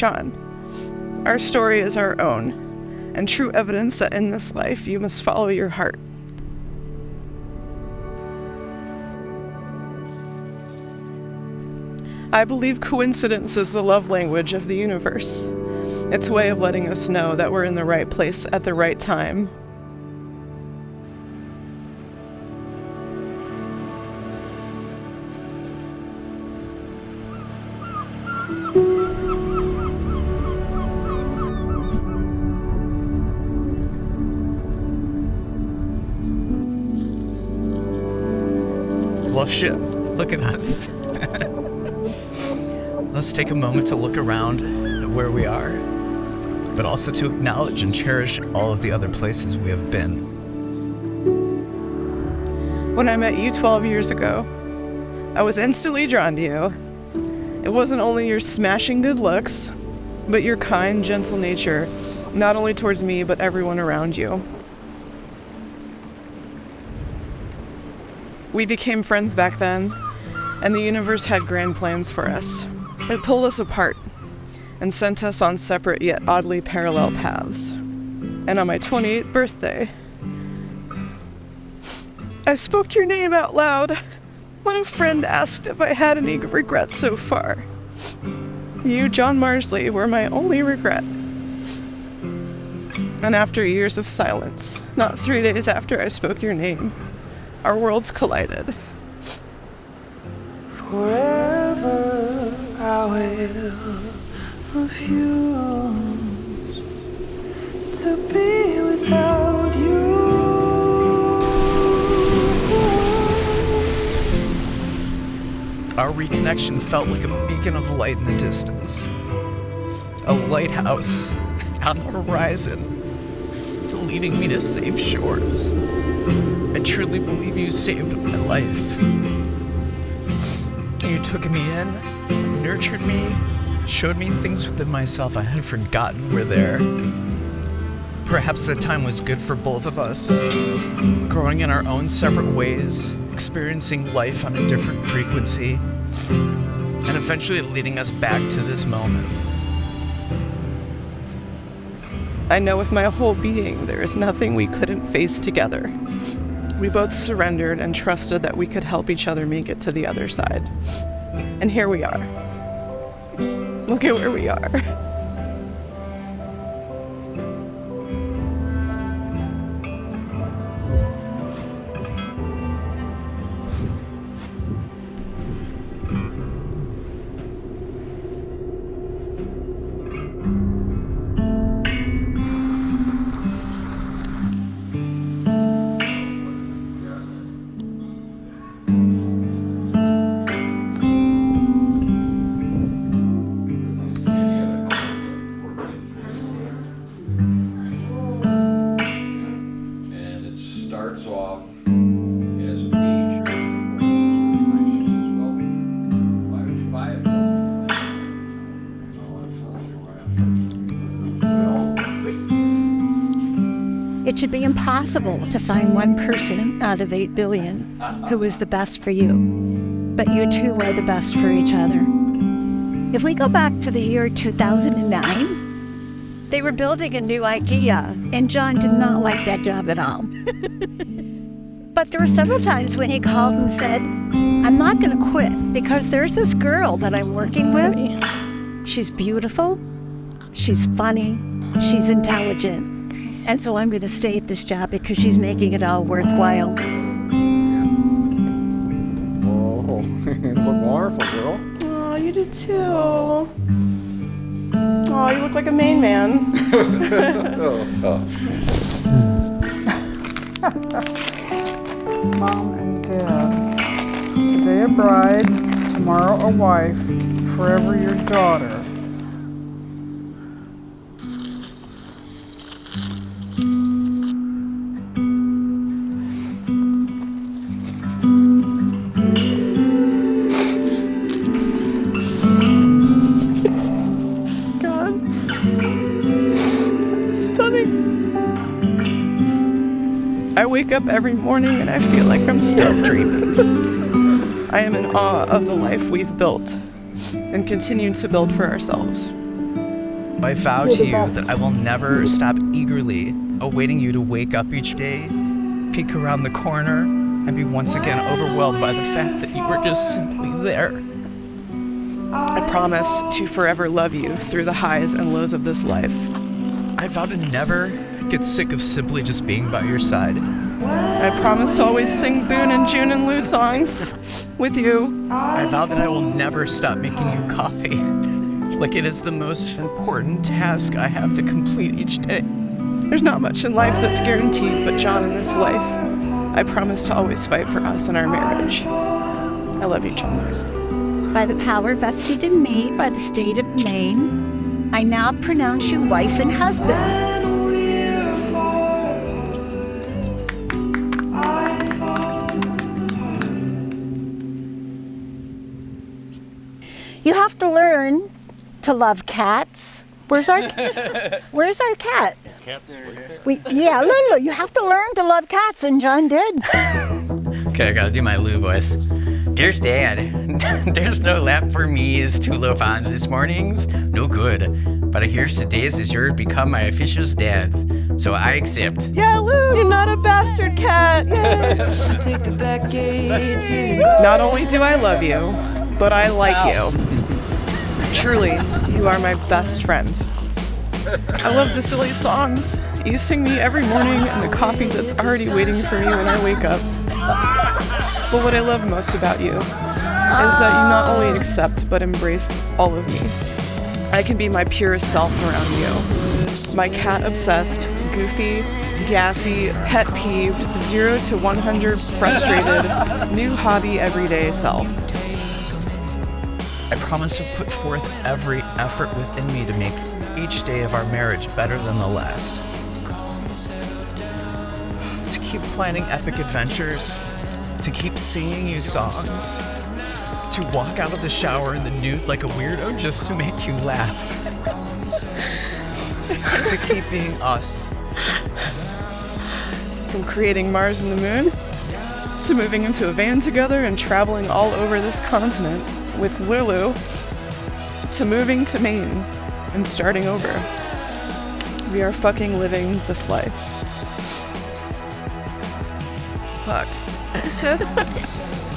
John. Our story is our own, and true evidence that in this life you must follow your heart. I believe coincidence is the love language of the universe. It's a way of letting us know that we're in the right place at the right time. Shit. Look at us. Let's take a moment to look around at where we are, but also to acknowledge and cherish all of the other places we have been. When I met you 12 years ago, I was instantly drawn to you. It wasn't only your smashing good looks, but your kind, gentle nature, not only towards me, but everyone around you. We became friends back then, and the universe had grand plans for us. It pulled us apart and sent us on separate yet oddly parallel paths. And on my 28th birthday, I spoke your name out loud when a friend asked if I had any regrets so far. You, John Marsley, were my only regret. And after years of silence, not three days after I spoke your name, our worlds collided. Forever I will refuse to be without you. Our reconnection felt like a beacon of light in the distance, a lighthouse on the horizon, leading me to safe shores. I truly believe you saved my life. You took me in, nurtured me, showed me things within myself I had forgotten were there. Perhaps the time was good for both of us, growing in our own separate ways, experiencing life on a different frequency, and eventually leading us back to this moment. I know with my whole being there is nothing we couldn't face together. We both surrendered and trusted that we could help each other make it to the other side. And here we are. Look at where we are. should be impossible to find one person out of 8 billion who is the best for you. But you two are the best for each other. If we go back to the year 2009, they were building a new IKEA, and John did not like that job at all. but there were several times when he called and said, I'm not going to quit because there's this girl that I'm working with. She's beautiful, she's funny, she's intelligent. And so I'm going to stay at this job because she's making it all worthwhile. Whoa, oh, you look wonderful, girl. Oh, you did too. Oh, you look like a Maine man. oh, oh. Mom and Dad. Today a bride, tomorrow a wife, forever your daughter. Wake up every morning and I feel like I'm still dreaming. I am in awe of the life we've built and continue to build for ourselves. I vow to you that I will never stop eagerly awaiting you to wake up each day, peek around the corner, and be once again overwhelmed by the fact that you were just simply there. I promise to forever love you through the highs and lows of this life. I vow to never get sick of simply just being by your side. I promise to always sing Boone and June and Lou songs with you. I vow that I will never stop making you coffee. Like it is the most important task I have to complete each day. There's not much in life that's guaranteed, but John, in this life, I promise to always fight for us and our marriage. I love you, John Morrison. By the power vested in me by the state of Maine, I now pronounce you wife and husband. You have to learn to love cats. Where's our Where's our cat? We yeah, Lulu, you have to learn to love cats, and John did. Okay, I gotta do my Lou voice. Dearest Dad, there's no lap for me as two low this mornings. No good. But I hear today's is your become my official dads. So I accept. Yeah, Lou, you're not a bastard cat. Take the back gates and go. Not only do I love you, but I like you. Truly, you are my best friend. I love the silly songs you sing me every morning and the coffee that's already waiting for me when I wake up. But what I love most about you is that you not only accept but embrace all of me. I can be my purest self around you. My cat obsessed, goofy, gassy, pet peeved, 0 to 100 frustrated, new hobby everyday self. I promise to put forth every effort within me to make each day of our marriage better than the last. To keep planning epic adventures, to keep singing you songs, to walk out of the shower in the nude like a weirdo just to make you laugh. to keep being us. From creating Mars and the Moon to moving into a van together and traveling all over this continent with Lulu to moving to Maine and starting over. We are fucking living this life. Fuck.